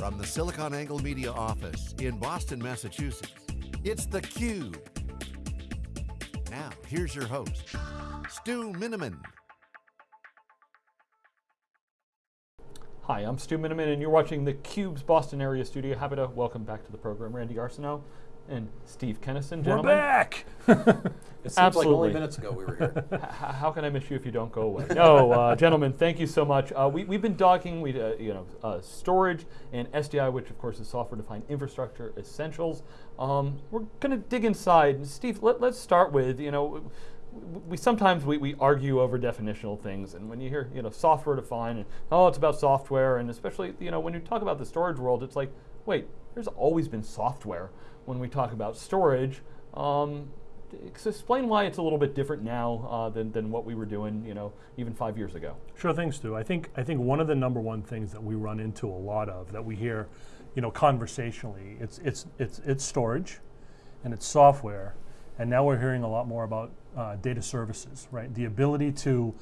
From the SiliconANGLE Media office in Boston, Massachusetts, it's theCUBE. Now, here's your host, Stu Miniman. Hi, I'm Stu Miniman and you're watching theCUBE's Boston area studio. To welcome back to the program Randy Arsenault and Steve Kenniston, gentlemen. We're back! it seems Absolutely. like only minutes ago we were here. How can I miss you if you don't go away? no, uh, gentlemen, thank you so much. Uh, we, have been talking, we, uh, you know, uh, storage and SDI, which of course is software-defined infrastructure essentials. Um, we're going to dig inside. Steve, let, us start with, you know, we sometimes we, we argue over definitional things and when you hear you know software defined and oh it's about software and especially you know when you talk about the storage world it's like wait there's always been software when we talk about storage. Um, explain why it's a little bit different now uh, than, than what we were doing, you know, even five years ago. Sure thing, Stu. I think I think one of the number one things that we run into a lot of that we hear, you know, conversationally, it's it's it's it's storage, and it's software, and now we're hearing a lot more about uh, data services, right? The ability to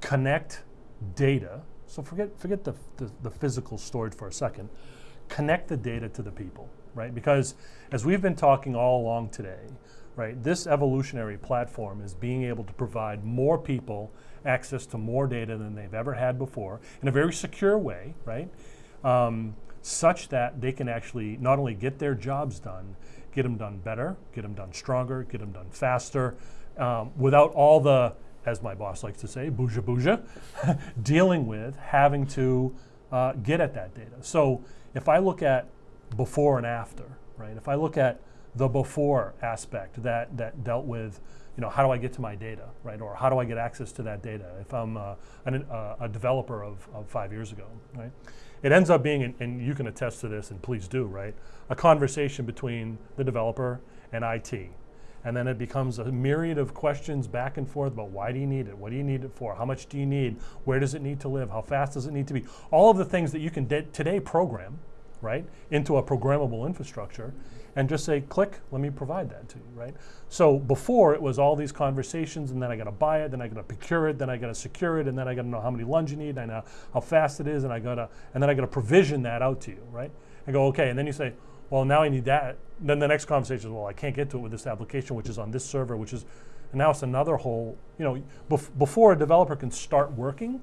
connect data. So forget forget the, the the physical storage for a second. Connect the data to the people right? Because as we've been talking all along today, right, this evolutionary platform is being able to provide more people access to more data than they've ever had before in a very secure way, right? Um, such that they can actually not only get their jobs done, get them done better, get them done stronger, get them done faster, um, without all the, as my boss likes to say, bouja bouja, dealing with having to uh, get at that data. So if I look at before and after, right? If I look at the before aspect that, that dealt with, you know, how do I get to my data, right? Or how do I get access to that data if I'm uh, an, uh, a developer of, of five years ago, right? It ends up being, and you can attest to this and please do, right? A conversation between the developer and IT. And then it becomes a myriad of questions back and forth about why do you need it? What do you need it for? How much do you need? Where does it need to live? How fast does it need to be? All of the things that you can today program, right, into a programmable infrastructure and just say, click, let me provide that to you, right? So before it was all these conversations and then I gotta buy it, then I gotta procure it, then I gotta secure it, and then I gotta know how many LUNs you need, I know how fast it is, and I gotta, and then I gotta provision that out to you, right? And go, okay, and then you say, well, now I need that. Then the next conversation is, well, I can't get to it with this application, which is on this server, which is, and now it's another whole, you know, bef before a developer can start working,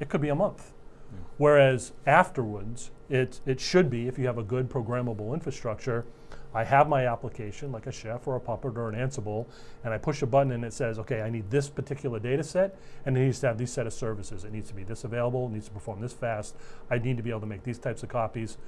it could be a month. Yeah. Whereas afterwards, it, it should be, if you have a good programmable infrastructure, I have my application like a Chef or a Puppet or an Ansible, and I push a button and it says, okay, I need this particular data set, and it needs to have these set of services. It needs to be this available, it needs to perform this fast, I need to be able to make these types of copies,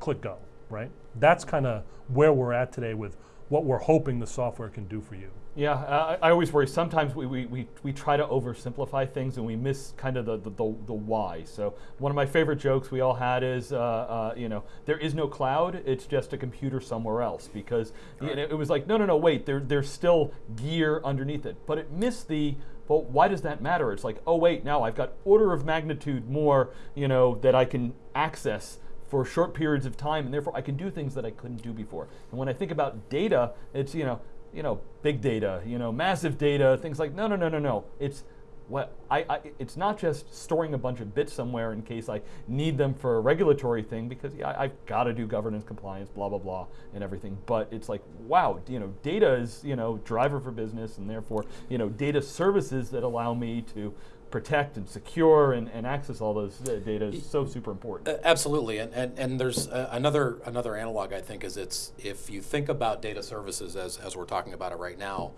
click go, right? That's kind of where we're at today with what we're hoping the software can do for you. Yeah, I, I always worry. Sometimes we, we, we, we, try to oversimplify things and we miss kind of the, the, the, the why. So one of my favorite jokes we all had is, uh, uh, you know, there is no cloud, it's just a computer somewhere else. Because right. you know, it was like, no, no, no, wait, there, there's still gear underneath it. But it missed the, well, why does that matter? It's like, oh wait, now I've got order of magnitude more, you know, that I can access for short periods of time, and therefore I can do things that I couldn't do before. And when I think about data, it's, you know, you know, big data, you know, massive data, things like, no, no, no, no, no. It's what I, I, it's not just storing a bunch of bits somewhere in case I need them for a regulatory thing because yeah, I've got to do governance compliance, blah, blah, blah, and everything. But it's like, wow, you know, data is, you know, driver for business and therefore, you know, data services that allow me to protect and secure and, and access all those data is so super important. Absolutely, and, and, and there's uh, another another analog I think is it's if you think about data services as, as we're talking about it right now,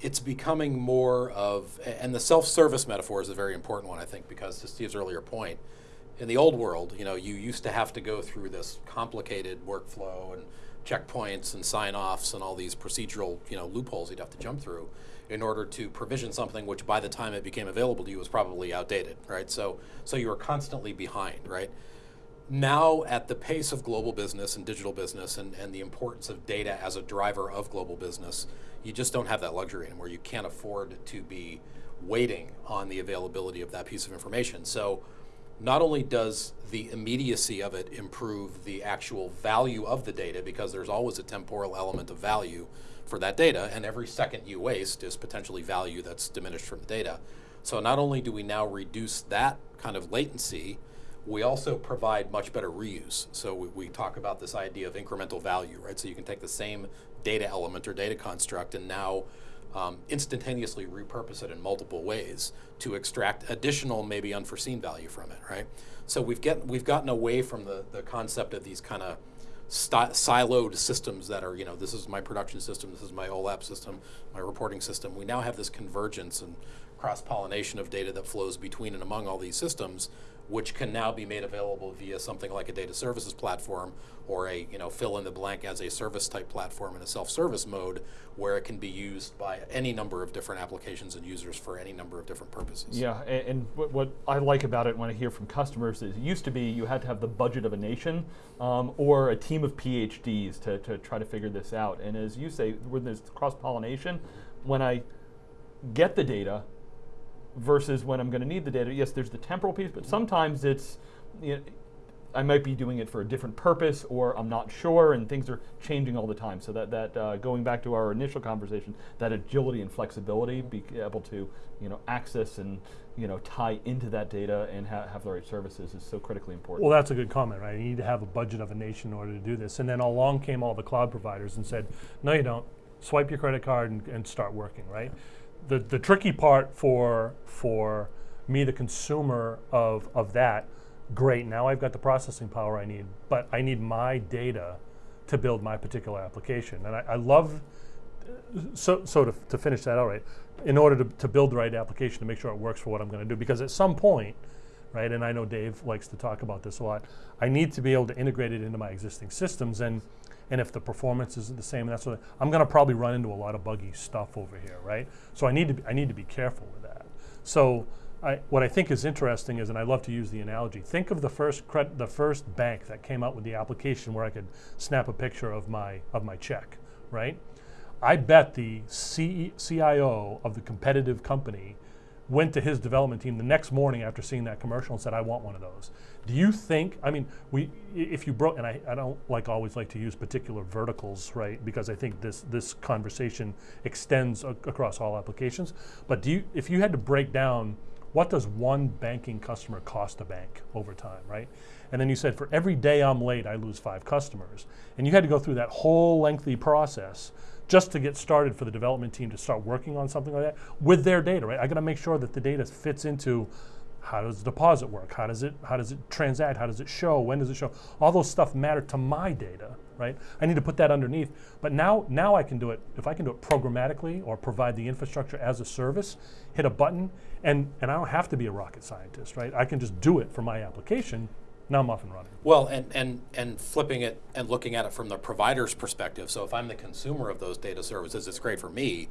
it's becoming more of, and the self-service metaphor is a very important one I think because to Steve's earlier point, in the old world, you know, you used to have to go through this complicated workflow and checkpoints and sign-offs and all these procedural, you know, loopholes you'd have to jump through in order to provision something which by the time it became available to you was probably outdated, right? So, so you were constantly behind, right? Now at the pace of global business and digital business and, and the importance of data as a driver of global business, you just don't have that luxury anymore. You can't afford to be waiting on the availability of that piece of information. So not only does the immediacy of it improve the actual value of the data because there's always a temporal element of value for that data, and every second you waste is potentially value that's diminished from the data. So not only do we now reduce that kind of latency, We also provide much better reuse. So we, we talk about this idea of incremental value, right? So you can take the same data element or data construct and now um, instantaneously repurpose it in multiple ways to extract additional, maybe unforeseen value from it, right? So we've get we've gotten away from the the concept of these kind of siloed systems that are, you know, this is my production system, this is my OLAP system, my reporting system. We now have this convergence and cross pollination of data that flows between and among all these systems which can now be made available via something like a data services platform or a you know fill in the blank as a service type platform in a self-service mode where it can be used by any number of different applications and users for any number of different purposes. Yeah, and, and what, what, I like about it when I hear from customers is it used to be you had to have the budget of a nation um, or a team of PhDs to, to try to figure this out. And as you say, when there's cross pollination, when I get the data, versus when I'm going to need the data. Yes, there's the temporal piece, but sometimes it's, you know, I might be doing it for a different purpose, or I'm not sure, and things are changing all the time. So that that uh, going back to our initial conversation, that agility and flexibility, be able to you know access and you know tie into that data and ha have the right services is so critically important. Well, that's a good comment, right? You need to have a budget of a nation in order to do this. And then along came all the cloud providers and said, no, you don't. Swipe your credit card and, and start working, right? The, the tricky part for, for me, the consumer of, of that, great, now I've got the processing power I need, but I need my data to build my particular application. And I, I love, so, so to, to finish that out right, in order to, to build the right application to make sure it works for what I'm going to do, because at some point, right, and I know Dave likes to talk about this a lot, I need to be able to integrate it into my existing systems. And and if the performance isn't the same, that's what I'm going to probably run into a lot of buggy stuff over here, right? So I need to be, I need to be careful with that. So I, what I think is interesting is, and I love to use the analogy. Think of the first the first bank that came out with the application where I could snap a picture of my of my check, right? I bet the C, CIO of the competitive company went to his development team the next morning after seeing that commercial and said, I want one of those. Do you think, I mean, we, if you broke, and I, I don't like always like to use particular verticals, right? Because I think this, this conversation extends across all applications. But do you, if you had to break down what does one banking customer cost a bank over time, right? And then you said, for every day I'm late, I lose five customers. And you had to go through that whole lengthy process just to get started for the development team to start working on something like that with their data, right? I got to make sure that the data fits into how does the deposit work? How does it how does it transact? How does it show? When does it show? All those stuff matter to my data, right? I need to put that underneath. But now now I can do it if I can do it programmatically or provide the infrastructure as a service, hit a button, and and I don't have to be a rocket scientist, right? I can just do it for my application now I'm off and running. Well, and, and, and flipping it and looking at it from the provider's perspective. So if I'm the consumer of those data services, it's great for me.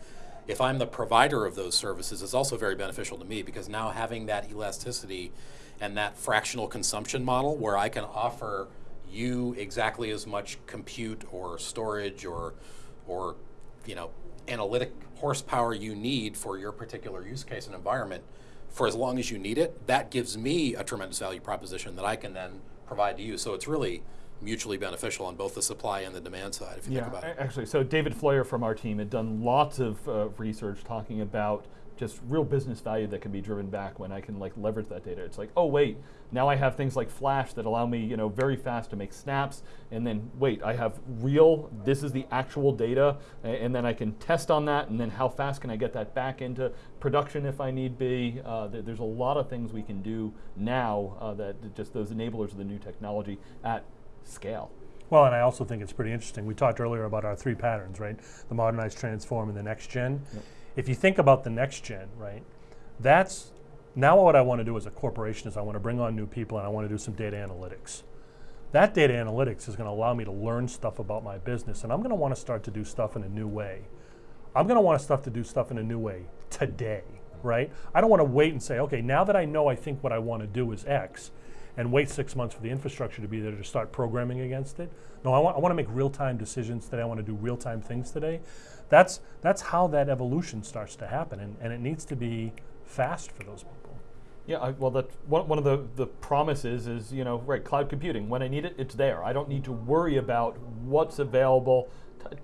If I'm the provider of those services, it's also very beneficial to me because now having that elasticity and that fractional consumption model where I can offer you exactly as much compute or storage or, or you know, analytic horsepower you need for your particular use case and environment for as long as you need it, that gives me a tremendous value proposition that I can then provide to you. So it's really mutually beneficial on both the supply and the demand side, if you yeah, think about it. Actually, so David Floyer from our team had done lots of uh, research talking about just real business value that can be driven back when I can like leverage that data. It's like, oh wait, now I have things like Flash that allow me, you know, very fast to make snaps, and then wait, I have real. This is the actual data, and then I can test on that, and then how fast can I get that back into production if I need be? Uh, th there's a lot of things we can do now uh, that just those enablers of the new technology at scale. Well, and I also think it's pretty interesting. We talked earlier about our three patterns, right? The modernize, transform, and the next gen. Yep if you think about the next gen, right, that's now what I want to do as a corporation is I want to bring on new people and I want to do some data analytics. That data analytics is going to allow me to learn stuff about my business and I'm going to want to start to do stuff in a new way. I'm going to want to stuff to do stuff in a new way today, right? I don't want to wait and say, okay, now that I know I think what I want to do is X, and wait six months for the infrastructure to be there to start programming against it. No, I want, I want to make real-time decisions today. I want to do real-time things today that's, that's how that evolution starts to happen, and, and it needs to be fast for those people. Yeah, I, well, that one, one of the, the promises is, you know, right, cloud computing. When I need it, it's there. I don't need to worry about what's available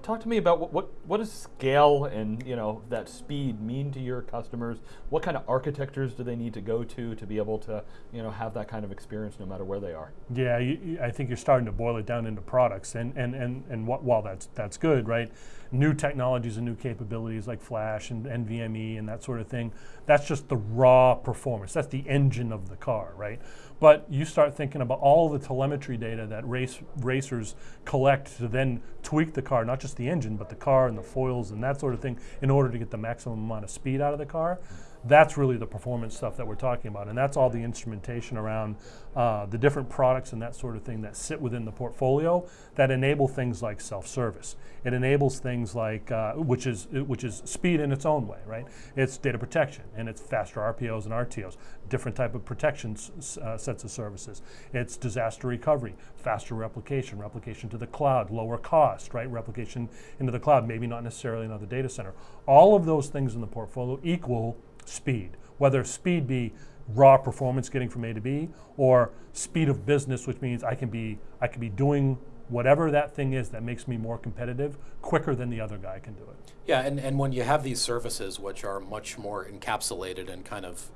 Talk to me about what, what what does scale and you know that speed mean to your customers? What kind of architectures do they need to go to to be able to you know have that kind of experience no matter where they are? Yeah, you, you- I think you're starting to boil it down into products, and and and and wh- while that's that's good, right? New technologies and new capabilities like Flash and NVMe and that sort of thing. That's just the raw performance. That's the engine of the car, right? But you start thinking about all the telemetry data that race racers collect to then tweak the car, not just the engine, but the car and the foils and that sort of thing, in order to get the maximum amount of speed out of the car that's really the performance stuff that we're talking about, and that's all the instrumentation around uh, the different products and that sort of thing that sit within the portfolio that enable things like self-service. It enables things like uh, which is which is speed in its own way, right? It's data protection and it's faster RPOs and RTOs, different type of protection uh, sets of services. It's disaster recovery, faster replication, replication to the cloud, lower cost, right? Replication into the cloud, maybe not necessarily another data center. All of those things in the portfolio equal speed, whether speed be raw performance getting from A to B or speed of business, which means I can be I can be doing whatever that thing is that makes me more competitive quicker than the other guy can do it. Yeah, and, and when you have these services which are much more encapsulated and kind of,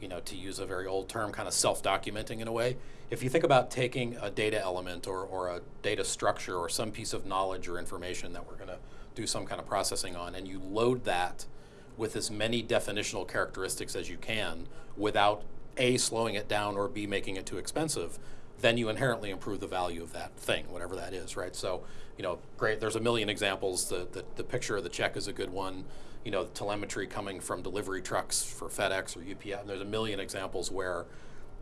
you know, to use a very old term, kind of self documenting in a way, if you think about taking a data element or, or a data structure or some piece of knowledge or information that we're going to do some kind of processing on, and you load that with as many definitional characteristics as you can without A, slowing it down, or B, making it too expensive, then you inherently improve the value of that thing, whatever that is, right? So, you know, great, there's a million examples. The, the, the picture of the check is a good one. You know, telemetry coming from delivery trucks for FedEx or UPS. There's a million examples where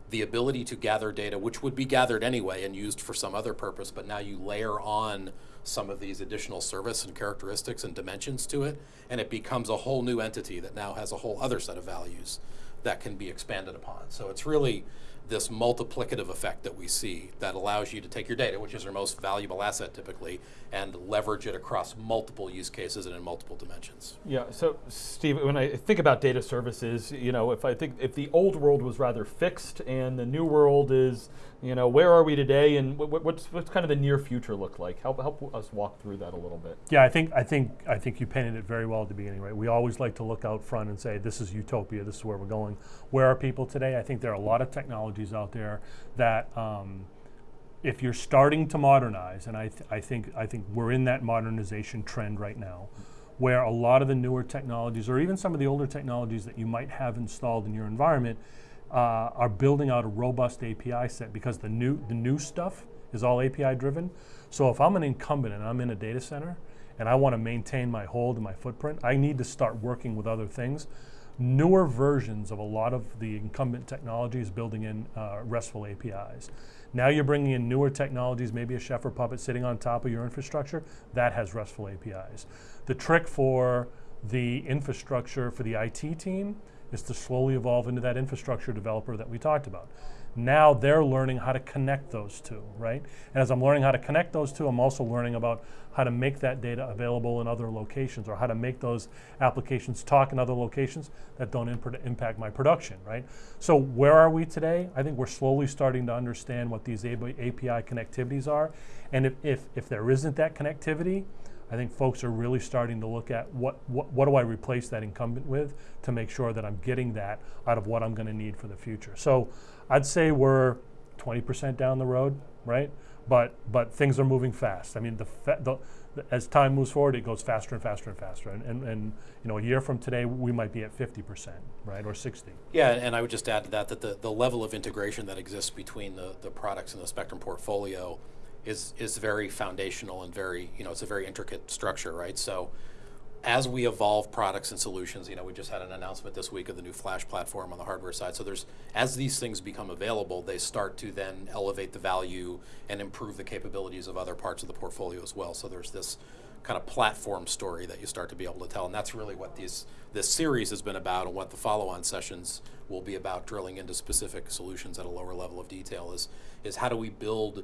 the ability to gather data, which would be gathered anyway and used for some other purpose, but now you layer on some of these additional service and characteristics and dimensions to it, and it becomes a whole new entity that now has a whole other set of values that can be expanded upon. So it's really this multiplicative effect that we see that allows you to take your data, which is your most valuable asset typically, and leverage it across multiple use cases and in multiple dimensions. Yeah. So, Steve, when I think about data services, you know, if I think if the old world was rather fixed and the new world is, you know, where are we today, and what's what's kind of the near future look like? Help help us walk through that a little bit. Yeah, I think I think I think you painted it very well at the beginning, right? We always like to look out front and say, "This is utopia. This is where we're going." Where are people today? I think there are a lot of technologies out there that, um, if you're starting to modernize, and I, th- I think I think we're in that modernization trend right now, where a lot of the newer technologies, or even some of the older technologies that you might have installed in your environment, uh, are building out a robust API set because the new the new stuff is all API driven. So if I'm an incumbent and I'm in a data center and I want to maintain my hold and my footprint, I need to start working with other things. Newer versions of a lot of the incumbent technologies building in uh, RESTful APIs. Now you're bringing in newer technologies, maybe a Chef or Puppet sitting on top of your infrastructure that has RESTful APIs. The trick for the infrastructure for the IT team is to slowly evolve into that infrastructure developer that we talked about. Now they're learning how to connect those two, right? And as I'm learning how to connect those two, I'm also learning about how to make that data available in other locations or how to make those applications talk in other locations that don't imp- impact my production, right? So where are we today? I think we're slowly starting to understand what these API connectivities are. And if, if, if there isn't that connectivity, I think folks are really starting to look at what, what, what do I replace that incumbent with to make sure that I'm getting that out of what I'm going to need for the future. So I'd say we're 20% down the road, right? But but things are moving fast. I mean, the, the as time moves forward, it goes faster and faster and faster. And, and, and you know, a year from today, we might be at 50%, right, or 60. Yeah, and I would just add to that that the, the level of integration that exists between the, the products and the Spectrum portfolio is is very foundational and very you know it's a very intricate structure, right? So as we evolve products and solutions, you know, we just had an announcement this week of the new Flash platform on the hardware side. So there's as these things become available, they start to then elevate the value and improve the capabilities of other parts of the portfolio as well. So there's this kind of platform story that you start to be able to tell, and that's really what these this series has been about, and what the follow-on sessions will be about, drilling into specific solutions at a lower level of detail. Is is how do we build,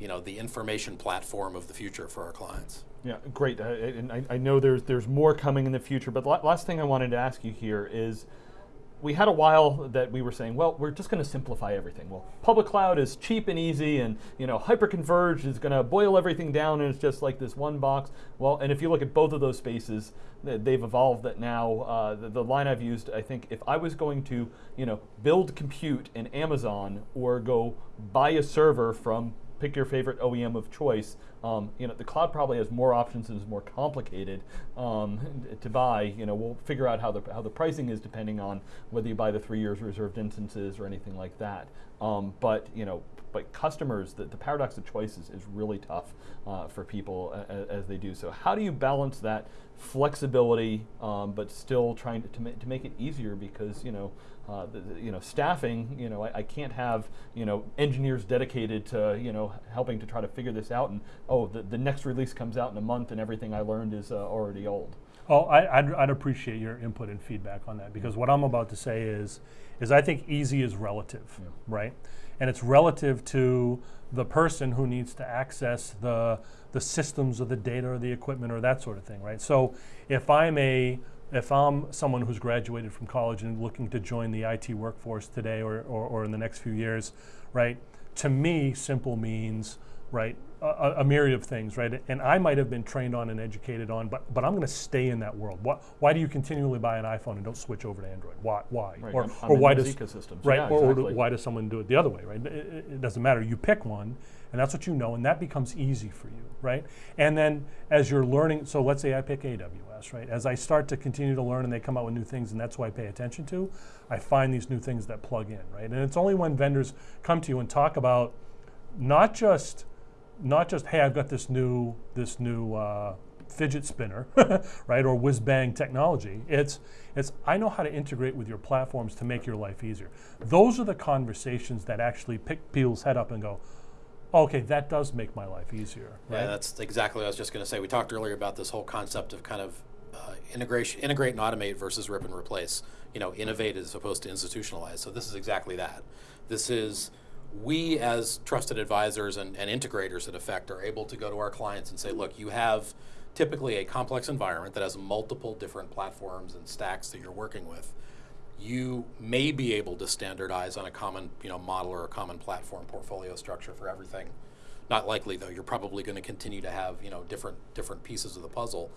you know, the information platform of the future for our clients. Yeah, great. Uh, and I, I know there's there's more coming in the future, but la- last thing I wanted to ask you here is we had a while that we were saying, well, we're just going to simplify everything. Well, public cloud is cheap and easy, and you know, hyperconverged is going to boil everything down, and it's just like this one box. Well, and if you look at both of those spaces, they've evolved. That now, uh, the, the, line I've used, I think, if I was going to, you know, build compute in Amazon or go buy a server from pick your favorite OEM of choice. Um, you know, the cloud probably has more options and is more complicated um, to buy. You know, we'll figure out how the how the pricing is depending on whether you buy the three years reserved instances or anything like that. Um, but you know, but customers, the, the paradox of choices is really tough uh, for people as, as they do. So how do you balance that flexibility, um, but still trying to, to, ma to, make it easier because you know, uh, the, the, you know, staffing. You know, I, I, can't have you know engineers dedicated to you know helping to try to figure this out. And oh, the, the next release comes out in a month, and everything I learned is uh, already old. Oh, I, would I'd appreciate your input and feedback on that because what I'm about to say is, is I think easy is relative, yeah. right? And it's relative to the person who needs to access the the systems or the data or the equipment or that sort of thing, right? So if I'm a if I'm someone who's graduated from college and looking to join the IT workforce today or, or, or in the next few years, right? To me, simple means right a, a, myriad of things, right? And I might have been trained on and educated on, but but I'm going to stay in that world. What, why do you continually buy an iPhone and don't switch over to Android? Why? Why? Right. Or, I'm or why does ecosystems. right? Yeah, or, exactly. or, why does someone do it the other way? Right? It, it, doesn't matter. You pick one, and that's what you know, and that becomes easy for you, right? And then as you're learning, so let's say I pick AWS, right? As I start to continue to learn and they come out with new things, and that's what I pay attention to, I find these new things that plug in, right? And it's only when vendors come to you and talk about not just not just hey I've got this new this new uh, fidget spinner, right, or whiz bang technology. It's it's I know how to integrate with your platforms to make your life easier. Those are the conversations that actually pick people's head up and go, okay, that does make my life easier. Right? Yeah, that's exactly what I was just going to say. We talked earlier about this whole concept of kind of uh, integration, integrate and automate versus rip and replace. You know, innovate as opposed to institutionalize. So this is exactly that. This is we as trusted advisors and, and integrators at Effect are able to go to our clients and say, look, you have typically a complex environment that has multiple different platforms and stacks that you're working with. You may be able to standardize on a common you know, model or a common platform portfolio structure for everything. Not likely though, you're probably going to continue to have you know, different, different pieces of the puzzle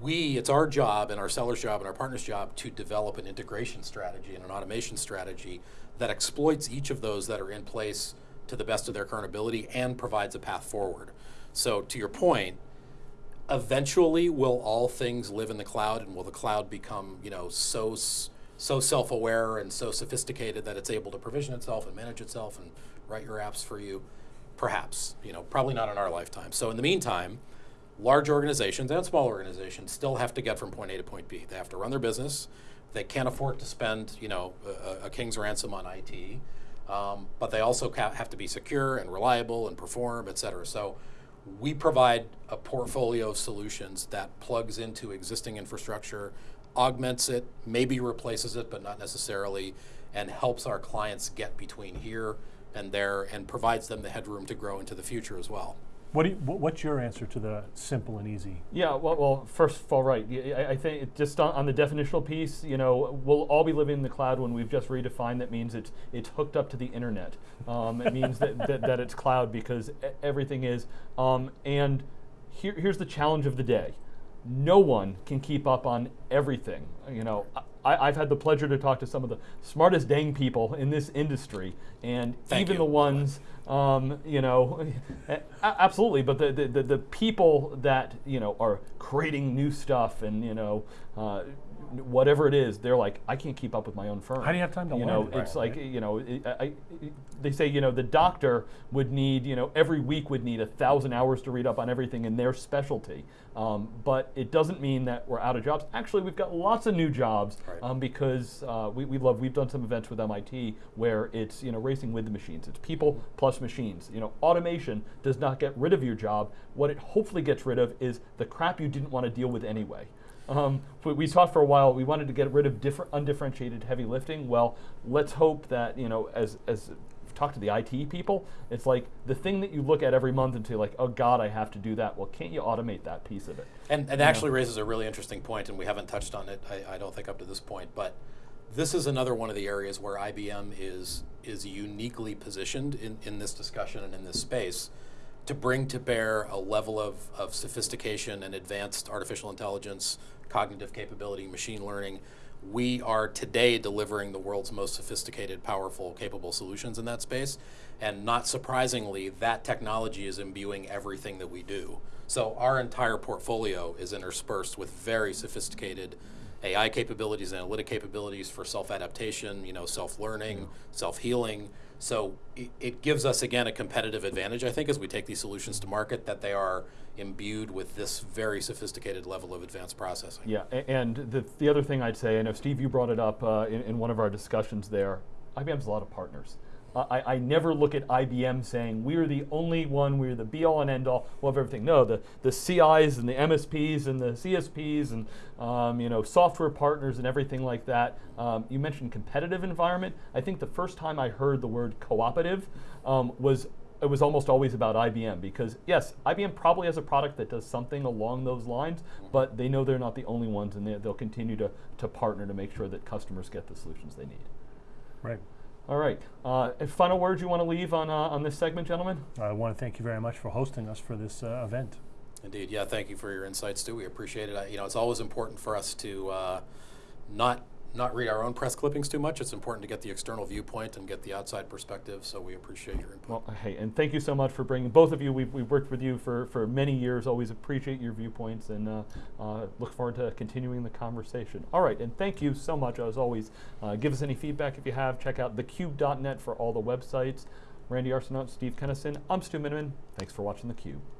we, it's our job and our seller's job and our partner's job to develop an integration strategy and an automation strategy that exploits each of those that are in place to the best of their current ability and provides a path forward. So to your point, eventually will all things live in the cloud and will the cloud become, you know, so so self-aware and so sophisticated that it's able to provision itself and manage itself and write your apps for you? Perhaps, you know, probably not in our lifetime. So in the meantime, large organizations and small organizations still have to get from point A to point B. They have to run their business. They can't afford to spend, you know, a, a king's ransom on IT, um, but they also have to be secure and reliable and perform, et cetera. So we provide a portfolio of solutions that plugs into existing infrastructure, augments it, maybe replaces it, but not necessarily, and helps our clients get between here and there and provides them the headroom to grow into the future as well. What you, what's your answer to the simple and easy? Yeah, well, well first of all, right. I, I think just on, on, the definitional piece, you know, we'll all be living in the cloud when we've just redefined that means it's it's hooked up to the internet. Um, it means that, that, that, it's cloud because everything is. Um, and here, here's the challenge of the day. No one can keep up on everything. You know, I, have had the pleasure to talk to some of the smartest dang people in this industry, and Thank even you. the ones, um, you know, absolutely. But the, the, the people that you know are creating new stuff and you know. Uh, whatever it is, they're like, I can't keep up with my own firm. How do you have time to you learn? know, it's like you know, I, I, they say you know the doctor would need you know every week would need a thousand hours to read up on everything in their specialty, um, but it doesn't mean that we're out of jobs. Actually, we've got lots of new jobs right. um, because uh, we, we love. We've done some events with MIT where it's you know racing with the machines. It's people plus machines. You know, automation does not get rid of your job. What it hopefully gets rid of is the crap you didn't want to deal with anyway. Um, we, we talked for a while. We wanted to get rid of different undifferentiated heavy lifting. Well, let's hope that you know, as as talk to the IT people, it's like the thing that you look at every month and say like, oh God, I have to do that. Well, can't you automate that piece of it? And, and actually raises a really interesting point, and we haven't touched on it, I, I don't think, up to this point. But this is another one of the areas where IBM is is uniquely positioned in, in this discussion and in this space to bring to bear a level of, of sophistication and advanced artificial intelligence, cognitive capability, machine learning. We are today delivering the world's most sophisticated, powerful, capable solutions in that space. And not surprisingly, that technology is imbuing everything that we do. So our entire portfolio is interspersed with very sophisticated AI capabilities, analytic capabilities for self-adaptation, you know, self-learning, mm-hmm. self-healing. So it, it gives us again a competitive advantage, I think, as we take these solutions to market, that they are imbued with this very sophisticated level of advanced processing. Yeah, and the, the other thing I'd say, I know Steve, you brought it up uh, in, in one of our discussions there. IBM's a lot of partners. I, I never look at IBM saying we're the only one, we're the be all and end all of everything. No, the, the CIs and the MSPs and the CSPs and um, you know software partners and everything like that. Um, you mentioned competitive environment. I think the first time I heard the word cooperative um, was it was almost always about IBM because yes, IBM probably has a product that does something along those lines, but they know they're not the only ones, and they, they'll continue to, to partner to make sure that customers get the solutions they need. Right. All right. Uh, and final words you want to leave on uh, on this segment, gentlemen? I want to thank you very much for hosting us for this uh, event. Indeed, yeah. Thank you for your insights too. We appreciate it. I, you know, it's always important for us to uh, not not read our own press clippings too much. It's important to get the external viewpoint and get the outside perspective. So we appreciate your input. Well, hey, and thank you so much for bringing both of you. We've, we've worked with you for, for many years. Always appreciate your viewpoints and uh, uh, look forward to continuing the conversation. All right, and thank you so much as always. Uh, give us any feedback if you have. Check out thecube.net for all the websites. Randy Arsenault, Steve Kenniston. I'm Stu Miniman. Thanks for watching theCUBE.